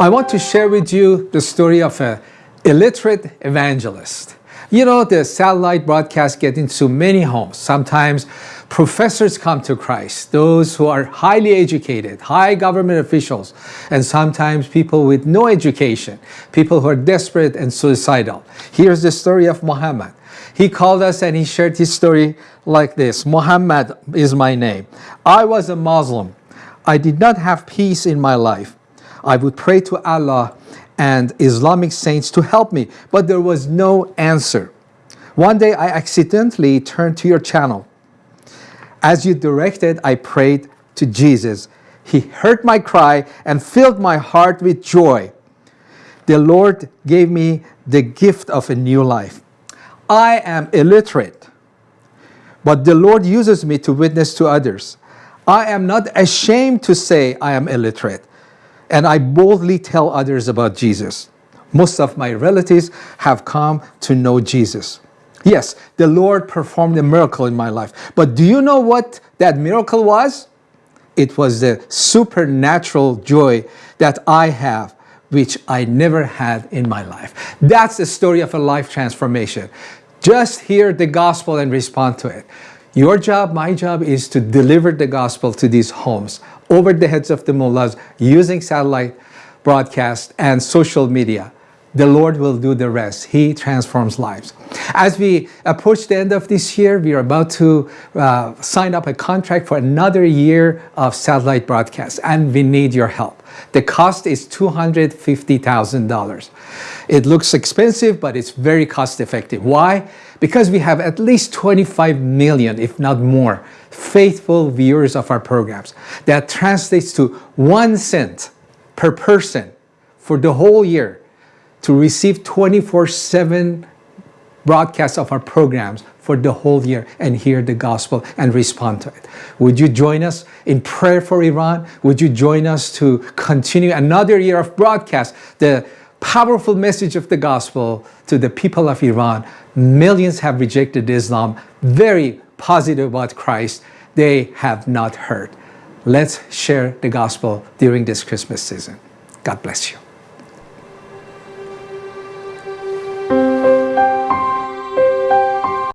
I want to share with you the story of an illiterate evangelist. You know, the satellite broadcast get into many homes. Sometimes professors come to Christ, those who are highly educated, high government officials, and sometimes people with no education, people who are desperate and suicidal. Here's the story of Muhammad. He called us and he shared his story like this. Muhammad is my name. I was a Muslim. I did not have peace in my life. I would pray to Allah and Islamic saints to help me, but there was no answer. One day I accidentally turned to your channel. As you directed, I prayed to Jesus. He heard my cry and filled my heart with joy. The Lord gave me the gift of a new life. I am illiterate, but the Lord uses me to witness to others. I am not ashamed to say I am illiterate and I boldly tell others about Jesus. Most of my relatives have come to know Jesus. Yes, the Lord performed a miracle in my life. But do you know what that miracle was? It was the supernatural joy that I have, which I never had in my life. That's the story of a life transformation. Just hear the gospel and respond to it. Your job, my job, is to deliver the gospel to these homes over the heads of the mullahs using satellite broadcast and social media. The Lord will do the rest. He transforms lives. As we approach the end of this year, we are about to uh, sign up a contract for another year of satellite broadcast, and we need your help. The cost is $250,000. It looks expensive, but it's very cost effective. Why? Because we have at least 25 million, if not more, faithful viewers of our programs. That translates to one cent per person for the whole year to receive 24-7 broadcasts of our programs for the whole year and hear the gospel and respond to it. Would you join us in prayer for Iran? Would you join us to continue another year of broadcast, the powerful message of the gospel to the people of Iran? Millions have rejected Islam, very positive about Christ. They have not heard. Let's share the gospel during this Christmas season. God bless you.